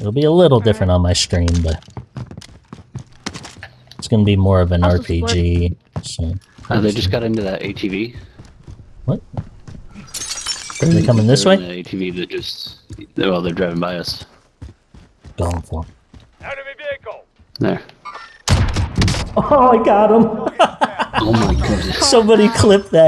It'll be a little different on my stream, but it's gonna be more of an How's RPG. So Uh, they just got into that ATV. what? Are they coming this way? The ATV that just well, they're driving by us. Going for. 'em. Enemy vehicle. There. Oh, I got him! Oh my goodness. Somebody clip that.